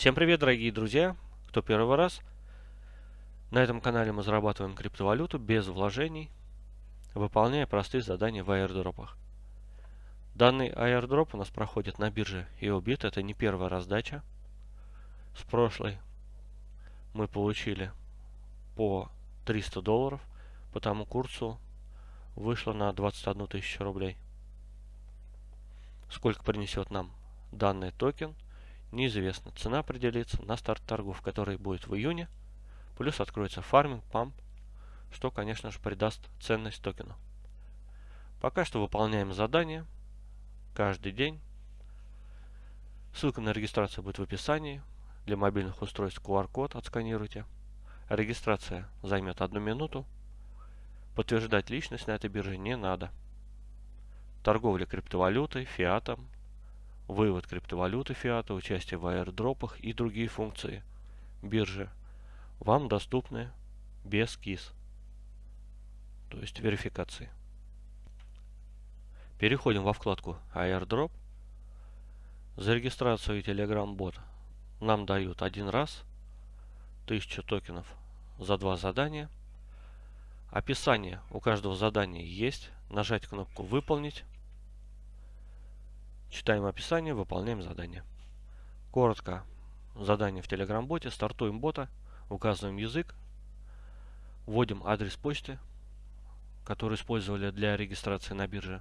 Всем привет, дорогие друзья! Кто первый раз? На этом канале мы зарабатываем криптовалюту без вложений, выполняя простые задания в аирдропах. Данный аирдроп у нас проходит на бирже EOBIT. Это не первая раздача. С прошлой мы получили по 300 долларов. По тому курсу вышло на 21 тысячу рублей. Сколько принесет нам данный токен – неизвестно. Цена определится на старт торгов, который будет в июне. Плюс откроется фарминг, памп, что, конечно же, придаст ценность токену. Пока что выполняем задание каждый день. Ссылка на регистрацию будет в описании. Для мобильных устройств QR-код отсканируйте. Регистрация займет одну минуту. Подтверждать личность на этой бирже не надо. Торговля криптовалютой, фиатом, вывод криптовалюты фиата, участие в аирдропах и другие функции биржи вам доступны без КИС, то есть верификации. Переходим во вкладку Airdrop. За регистрацию Telegram бот нам дают один раз 1000 токенов за два задания. Описание у каждого задания есть. Нажать кнопку «Выполнить» Читаем описание, выполняем задание. Коротко задание в Telegram-боте. Стартуем бота, указываем язык, вводим адрес почты, который использовали для регистрации на бирже.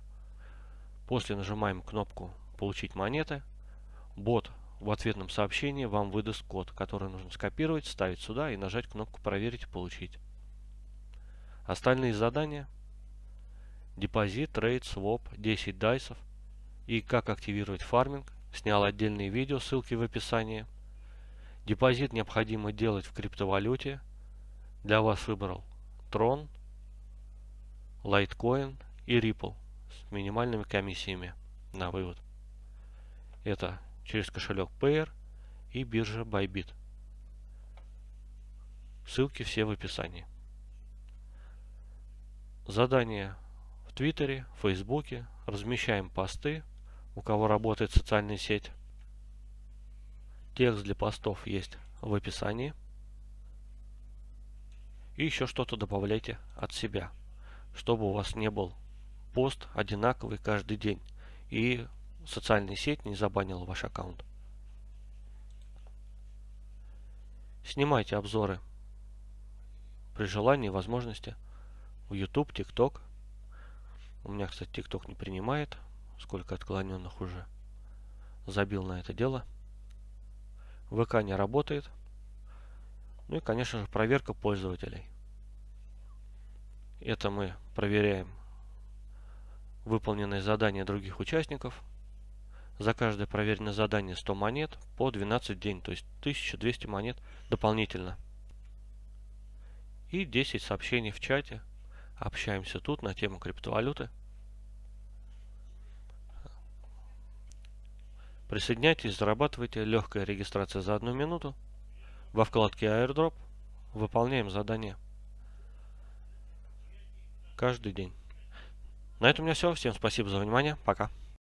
После нажимаем кнопку «Получить монеты». Бот в ответном сообщении вам выдаст код, который нужно скопировать, вставить сюда и нажать кнопку «Проверить и получить». Остальные задания депозит, трейд, своп, 10 дайсов, и как активировать фарминг. Снял отдельные видео, ссылки в описании. Депозит необходимо делать в криптовалюте. Для вас выбрал Tron, Litecoin и Ripple с минимальными комиссиями на вывод. Это через кошелек Payer и биржа Bybit. Ссылки все в описании. Задания в Твиттере, Фейсбуке. Размещаем посты у кого работает социальная сеть. Текст для постов есть в описании. И еще что-то добавляйте от себя, чтобы у вас не был пост одинаковый каждый день и социальная сеть не забанила ваш аккаунт. Снимайте обзоры при желании и возможности в YouTube, TikTok. У меня, кстати, TikTok не принимает сколько отклоненных уже забил на это дело. ВК не работает. Ну и, конечно же, проверка пользователей. Это мы проверяем выполненные задания других участников. За каждое проверенное задание 100 монет по 12 день, то есть 1200 монет дополнительно. И 10 сообщений в чате. Общаемся тут на тему криптовалюты. Присоединяйтесь, зарабатывайте. Легкая регистрация за одну минуту. Во вкладке Airdrop выполняем задание. Каждый день. На этом у меня все. Всем спасибо за внимание. Пока.